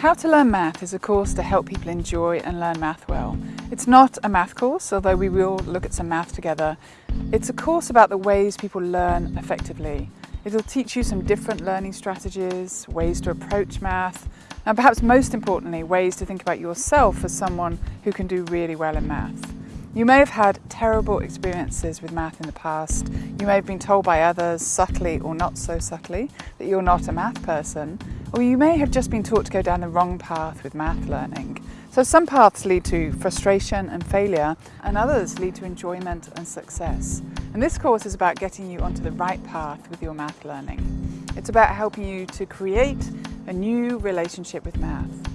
How to Learn Math is a course to help people enjoy and learn math well. It's not a math course, although we will look at some math together. It's a course about the ways people learn effectively. It'll teach you some different learning strategies, ways to approach math, and perhaps most importantly, ways to think about yourself as someone who can do really well in math. You may have had terrible experiences with math in the past. You may have been told by others, subtly or not so subtly, that you're not a math person. Or you may have just been taught to go down the wrong path with math learning. So some paths lead to frustration and failure, and others lead to enjoyment and success. And this course is about getting you onto the right path with your math learning. It's about helping you to create a new relationship with math.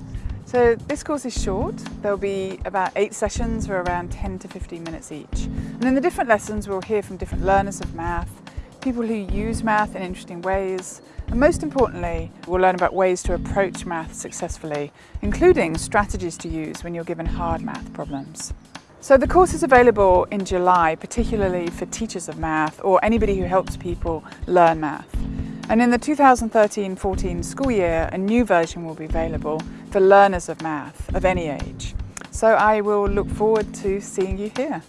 So this course is short. There'll be about eight sessions for around 10 to 15 minutes each. And in the different lessons we'll hear from different learners of math, people who use math in interesting ways, and most importantly, we'll learn about ways to approach math successfully, including strategies to use when you're given hard math problems. So the course is available in July, particularly for teachers of math or anybody who helps people learn math. And in the 2013-14 school year, a new version will be available for learners of math of any age. So I will look forward to seeing you here.